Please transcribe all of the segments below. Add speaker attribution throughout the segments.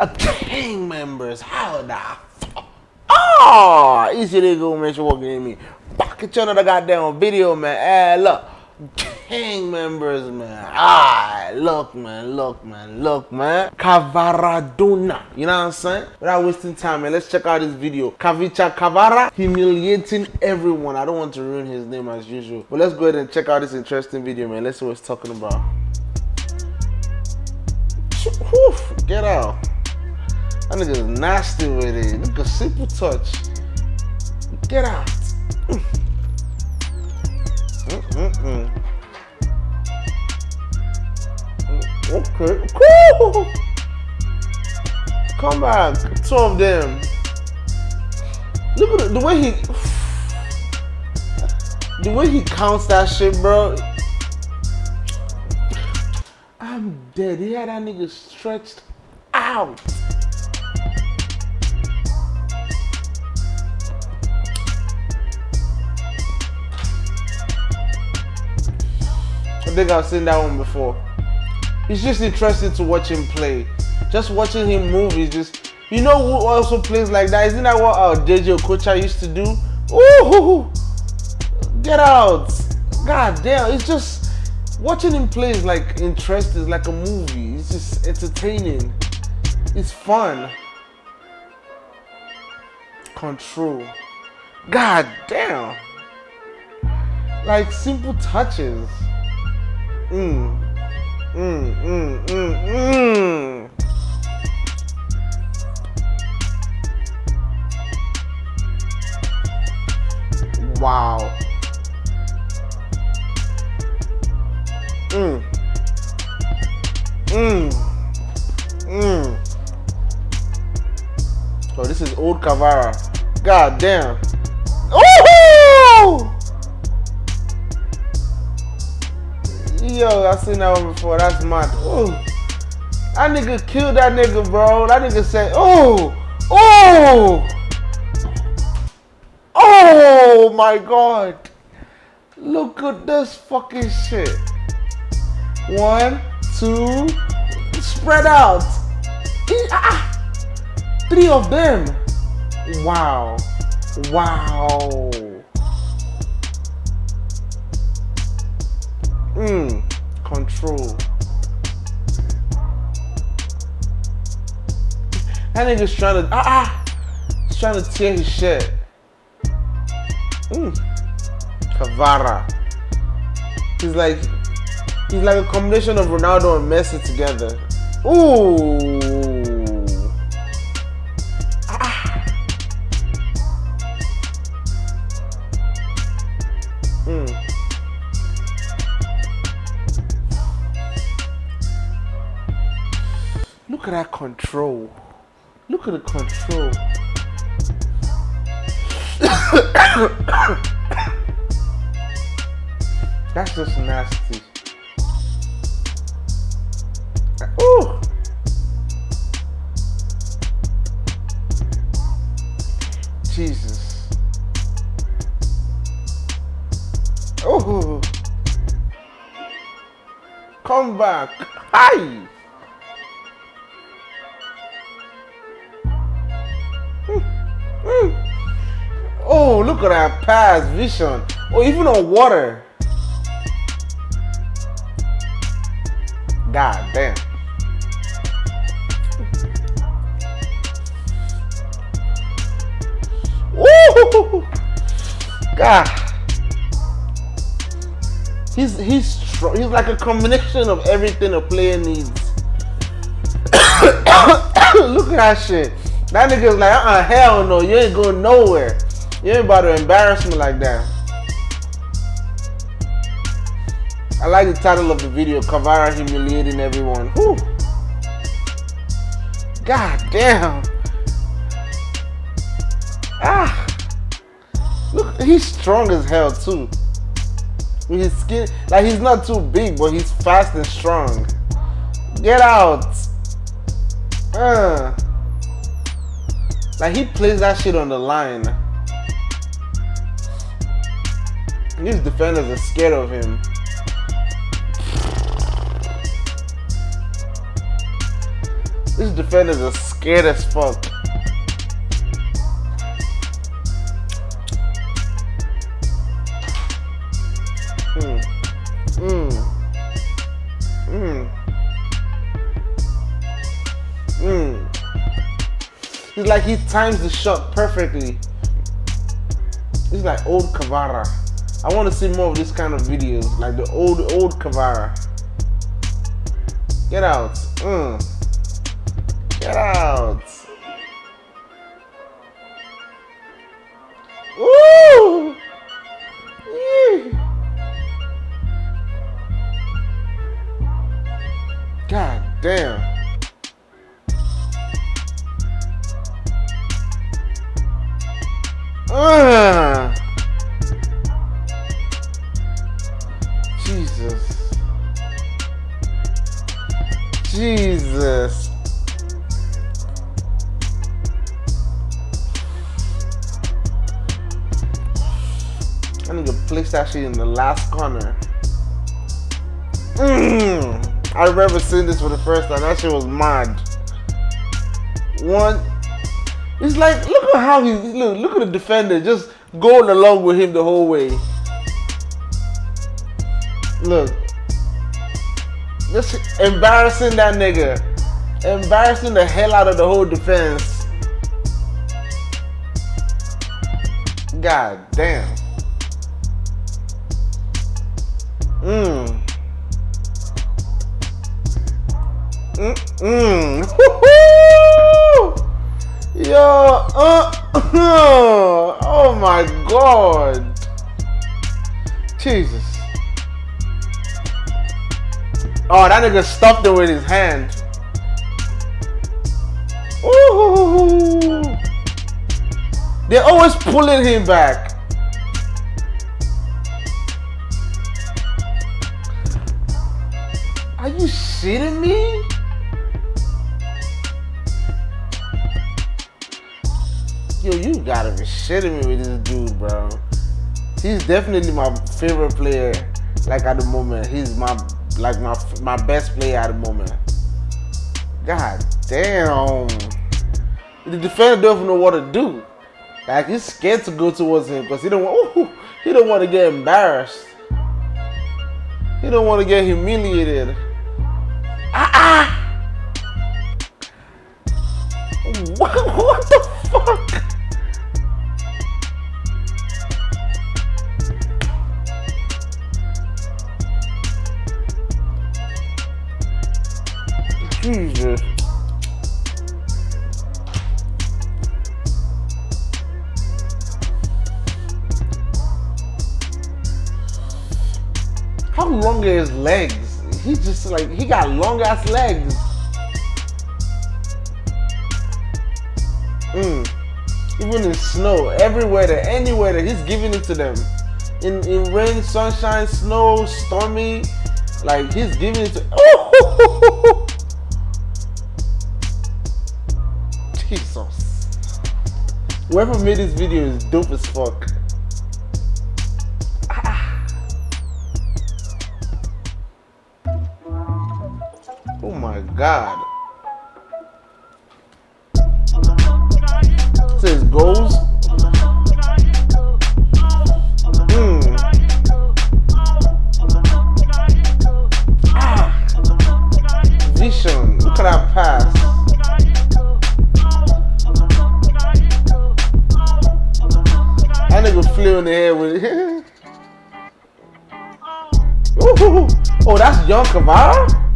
Speaker 1: A gang members. How the fuck? Oh, easy to go, man. She walking at me. Pocket you another goddamn video, man. Hey, look. Gang members, man. Ah, look, man. Look, man. Look, man. Kvaradona. You know what I'm saying? Without wasting time, man. Let's check out this video. Khvicha Kavara humiliating everyone. I don't want to ruin his name as usual. But let's go ahead and check out this interesting video, man. Let's see what he's talking about. Get out. That nigga's nasty with it. Look a simple touch. Get out. Mm-mm-mm. Okay. Cool. Come back. Two of them. Look at the, the way he the way he counts that shit, bro. I'm dead. He had that nigga stretched out. Think I've seen that one before. It's just interesting to watch him play. Just watching him move is just. You know who also plays like that? Isn't that what uh, our Jay-Jay Okocha used to do? Ooh, get out! God damn! It's just watching him play is like interesting. It's like a movie. It's just entertaining. It's fun. Control. God damn! Like simple touches. Mm. Mm, mm, mm, mm. Wow. Mm. Mm. Mm. Oh, this is old Kavara. God damn. Yo, I seen that one before. That's mad. Ooh. That nigga killed that nigga, bro. That nigga said, oh, oh, oh my god. Look at this fucking shit. One, two, spread out. Ah, three of them. Wow. Wow. Mmm, control. That nigga's trying to, ah, ah, he's trying to tear his shit. Mmm, Cavara. He's like, he's like a combination of Ronaldo and Messi together. Ooh. Look at that control. Look at the control. That's just nasty. Ooh. Jesus. Oh. Come back. Hi. Oh, look at that pass vision. Oh, even on water. God damn. God. He's he's. He's like a combination of everything a player needs. Look at that shit. That nigga's like, uh-uh, hell no, you ain't going nowhere. You ain't about to embarrass me like that. I like the title of the video, Kavara humiliating everyone. Whew. God damn. Ah. Look, he's strong as hell too. With his skin, like he's not too big, but he's fast and strong. Get out. Uh. Like he plays that shit on the line. These defenders are scared of him. These defenders are scared as fuck. Mm. Mm. Mm. Mm. He's like he times the shot perfectly. He's like old Cavara. I want to see more of this kind of videos, like the old old Kavara. Get out. Mm. Get out. Woo! God damn. Jesus. Jesus. I need to place that shit in the last corner. Mm. I remember seeing this for the first time. That shit was mad. One, it's like look at how he look. Look at the defender just going along with him the whole way. Look, just embarrassing that nigga, embarrassing the hell out of the whole defense. God damn. Mmm. Mm mm. Yo, uh, oh my god. Jesus. Oh, that nigga stuffed it with his hand. Ooh. They're always pulling him back. Are you shitting me? yo, you gotta be shitting me with this dude, bro. He's definitely my favorite player, like at the moment. He's my like my my best player at the moment. God damn. The defender doesn't know what to do. Like he's scared to go towards him because he don't want ooh, he don't want to get embarrassed. He don't want to get humiliated. Ah ah! He's just like, he got long ass legs. Mm. Even in snow, everywhere, that, anywhere that he's giving it to them. In, in rain, sunshine, snow, stormy, like he's giving it to. Oh! Jesus. Whoever made this video is dope as fuck. God. It says goals. Ah. Vision. Look at that pass. That nigga flew in the head with it. oh, that's Young Cavara?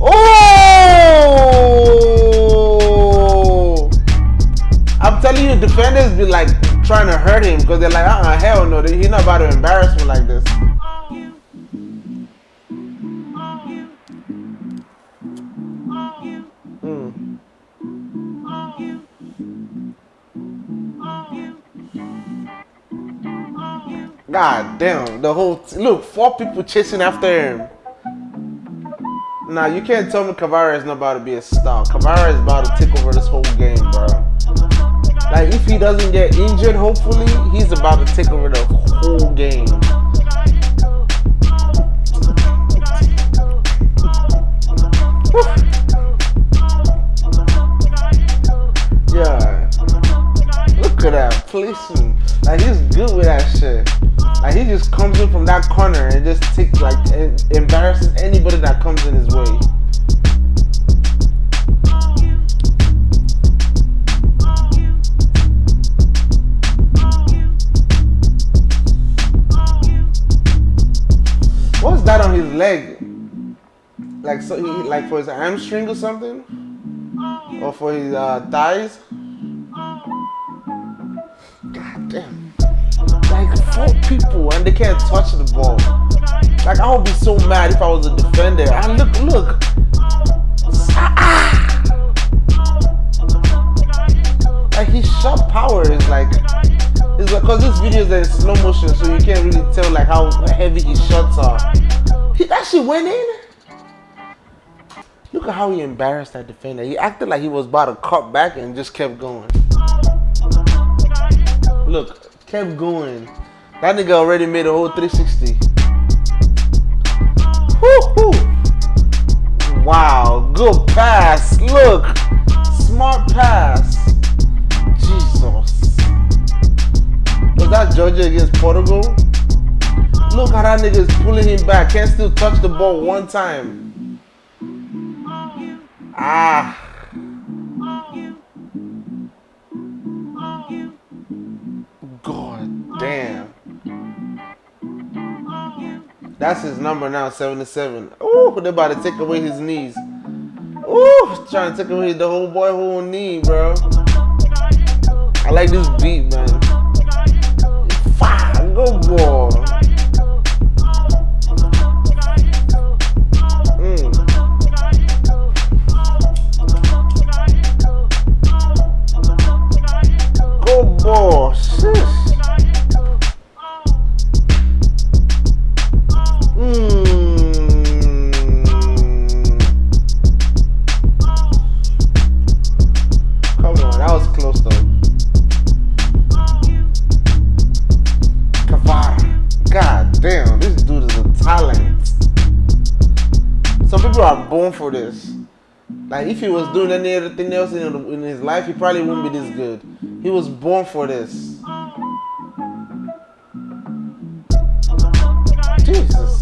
Speaker 1: Oh! I'm telling you, defenders be like trying to hurt him because they're like, uh-uh, hell no, he's not about to embarrass me like this. Mm. God damn, the whole look, four people chasing after him. Nah, you can't tell me Cavara is not about to be a star. Cavara is about to take over this whole game, bro. Like if he doesn't get injured, hopefully, he's about to take over the whole game. Yeah. Look at that policeman. Like he's good with that shit. Like he just comes in from that corner and just takes like embarrasses anybody that comes in his way. What's that on his leg? Like so he like for his hamstring or something? Or for his uh, thighs? Like four people and they can't touch the ball. Like I would be so mad if I was a defender. And look, look. Ah. Like his shot power is like it's because this video is in slow motion, so you can't really tell like how heavy his shots are. He actually went in. Look at how he embarrassed that defender. He acted like he was about to cut back and just kept going. Look, kept going. That nigga already made a whole 360. Woo-hoo. Wow, good pass. Look, smart pass. Jesus. Was that Georgia against Portugal? Look how that nigga is pulling him back. Can't still touch the ball one time. Ah. That's his number now, 77. Ooh, they're about to take away his knees. Ooh, trying to take away the whole boy whole knee, bro. I like this beat, man. Fire, go boy. Like if he was doing any other thing else in, in his life, he probably wouldn't be this good. He was born for this. Jesus.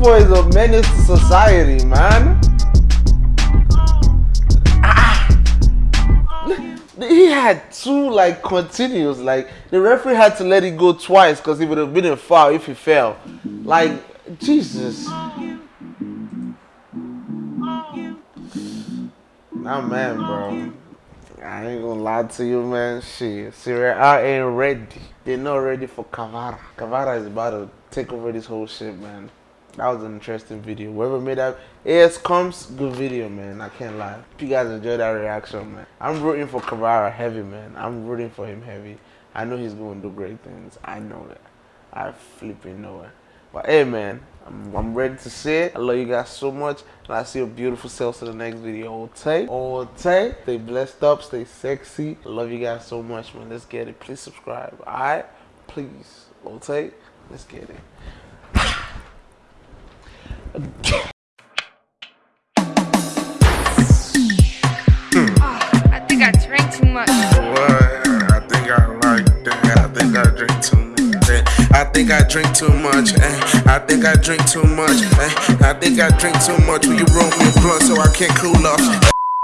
Speaker 1: Boy is a menace to society, man. Ah. He had two like continuous, like the referee had to let it go twice because he would have been a foul if he fell. Like Jesus. Nah, man, bro. I ain't gonna lie to you, man. Shit, Serie A ain't ready. They're not ready for Kvara. Kvara is about to take over this whole shit, man that was an interesting video. Whoever made that AS comes, good video, man. I can't lie. If you guys enjoyed that reaction, man. I'm rooting for Kvara heavy, man. I'm rooting for him heavy. I know he's going to do great things. I know that. I flipping know it. But hey, man, I'm, I'm, ready to see it. I love you guys so much. And I see your beautiful selves in the next video. All take, all take. Stay blessed up, stay sexy. I love you guys so much, man. Let's get it. Please subscribe. All right? Please. All take. Let's get it.
Speaker 2: I think I drank too much.
Speaker 3: What? I think I like that. I think I drink too much. Eh? I think I drink too much. Eh? I think I drink too much. Eh? I think I drink too much. Will you roll me a blunt so I can't cool off?